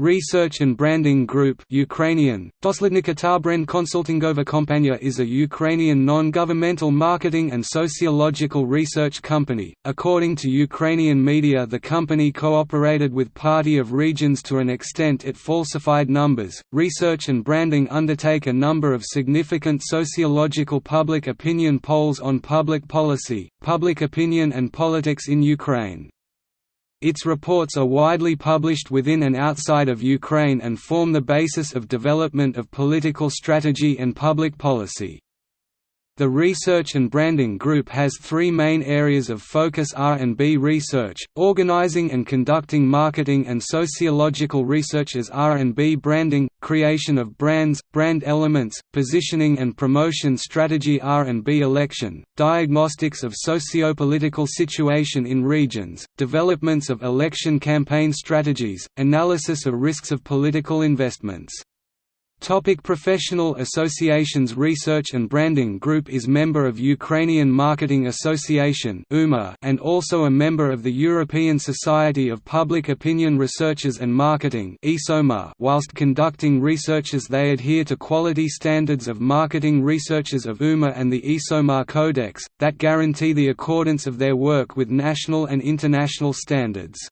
Research and Branding Group Ukrainian, Doslednika Konsultingova Kompania is a Ukrainian non-governmental marketing and sociological research company. According to Ukrainian media the company cooperated with Party of Regions to an extent it falsified numbers. Research and Branding undertake a number of significant sociological public opinion polls on public policy, public opinion and politics in Ukraine. Its reports are widely published within and outside of Ukraine and form the basis of development of political strategy and public policy. The Research and Branding Group has three main areas of focus R&B research, organizing and conducting marketing and sociological research as R&B branding, creation of brands, brand elements, positioning and promotion strategy R&B election, diagnostics of socio-political situation in regions, developments of election campaign strategies, analysis of risks of political investments. Topic professional associations Research and Branding Group is member of Ukrainian Marketing Association and also a member of the European Society of Public Opinion Researchers and Marketing whilst conducting researches they adhere to quality standards of marketing researchers of UMA and the ESOMAR Codex, that guarantee the accordance of their work with national and international standards.